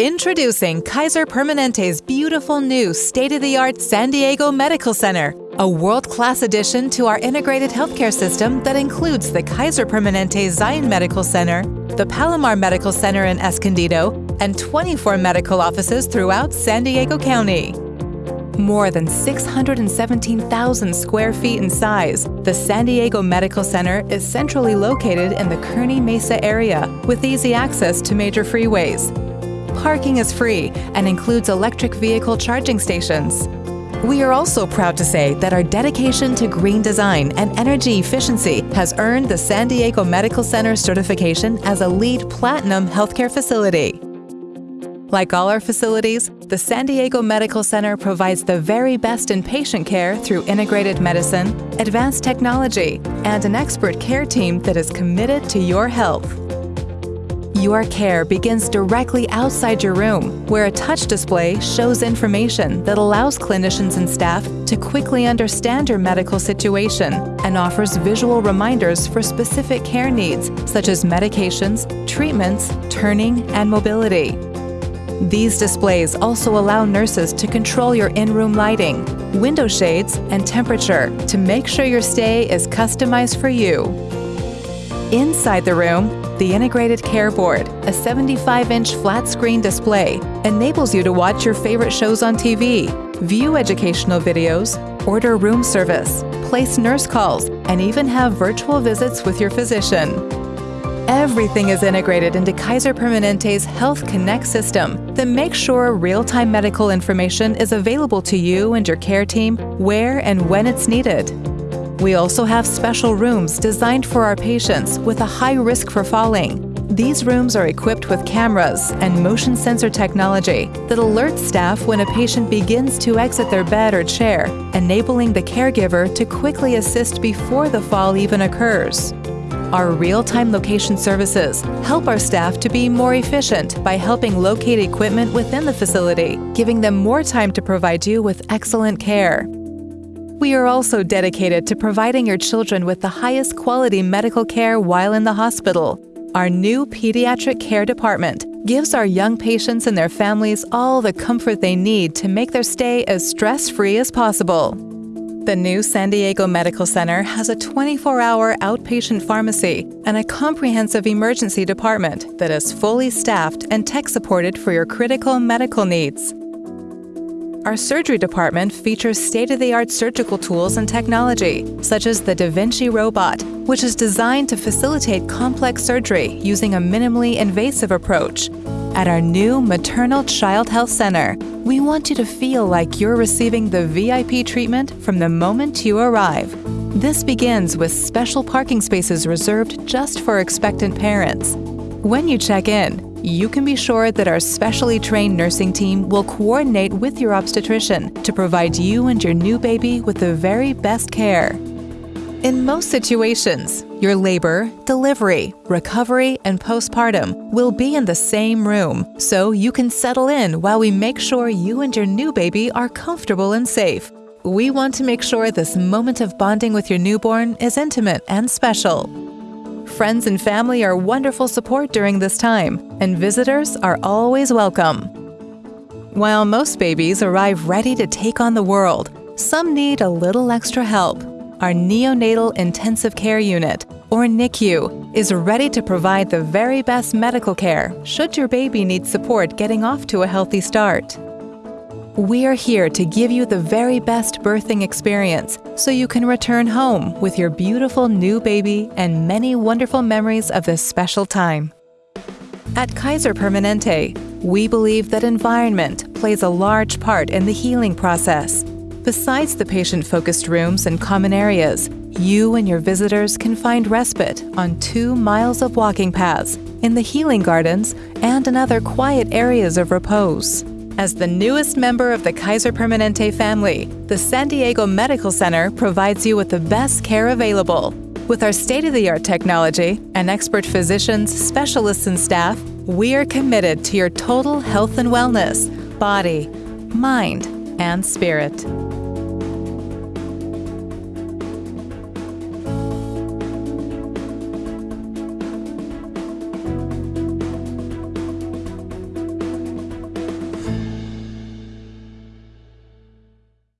Introducing Kaiser Permanente's beautiful new state-of-the-art San Diego Medical Center, a world-class addition to our integrated healthcare system that includes the Kaiser Permanente Zion Medical Center, the Palomar Medical Center in Escondido, and 24 medical offices throughout San Diego County. More than 617,000 square feet in size, the San Diego Medical Center is centrally located in the Kearny Mesa area with easy access to major freeways. Parking is free and includes electric vehicle charging stations. We are also proud to say that our dedication to green design and energy efficiency has earned the San Diego Medical Center certification as a LEED Platinum healthcare facility. Like all our facilities, the San Diego Medical Center provides the very best in patient care through integrated medicine, advanced technology, and an expert care team that is committed to your health. Your care begins directly outside your room, where a touch display shows information that allows clinicians and staff to quickly understand your medical situation and offers visual reminders for specific care needs such as medications, treatments, turning, and mobility. These displays also allow nurses to control your in-room lighting, window shades, and temperature to make sure your stay is customized for you. Inside the room, the Integrated Care Board, a 75-inch flat-screen display, enables you to watch your favorite shows on TV, view educational videos, order room service, place nurse calls, and even have virtual visits with your physician. Everything is integrated into Kaiser Permanente's Health Connect system that makes sure real-time medical information is available to you and your care team where and when it's needed. We also have special rooms designed for our patients with a high risk for falling. These rooms are equipped with cameras and motion sensor technology that alerts staff when a patient begins to exit their bed or chair, enabling the caregiver to quickly assist before the fall even occurs. Our real-time location services help our staff to be more efficient by helping locate equipment within the facility, giving them more time to provide you with excellent care. We are also dedicated to providing your children with the highest quality medical care while in the hospital. Our new pediatric care department gives our young patients and their families all the comfort they need to make their stay as stress-free as possible. The new San Diego Medical Center has a 24-hour outpatient pharmacy and a comprehensive emergency department that is fully staffed and tech-supported for your critical medical needs. Our surgery department features state-of-the-art surgical tools and technology, such as the Da Vinci robot, which is designed to facilitate complex surgery using a minimally invasive approach. At our new Maternal Child Health Center, we want you to feel like you're receiving the VIP treatment from the moment you arrive. This begins with special parking spaces reserved just for expectant parents. When you check in, you can be sure that our specially trained nursing team will coordinate with your obstetrician to provide you and your new baby with the very best care. In most situations, your labor, delivery, recovery, and postpartum will be in the same room, so you can settle in while we make sure you and your new baby are comfortable and safe. We want to make sure this moment of bonding with your newborn is intimate and special. Friends and family are wonderful support during this time, and visitors are always welcome. While most babies arrive ready to take on the world, some need a little extra help. Our Neonatal Intensive Care Unit, or NICU, is ready to provide the very best medical care should your baby need support getting off to a healthy start. We are here to give you the very best birthing experience so you can return home with your beautiful new baby and many wonderful memories of this special time. At Kaiser Permanente, we believe that environment plays a large part in the healing process. Besides the patient-focused rooms and common areas, you and your visitors can find respite on two miles of walking paths, in the healing gardens, and in other quiet areas of repose. As the newest member of the Kaiser Permanente family, the San Diego Medical Center provides you with the best care available. With our state-of-the-art technology and expert physicians, specialists, and staff, we are committed to your total health and wellness, body, mind, and spirit.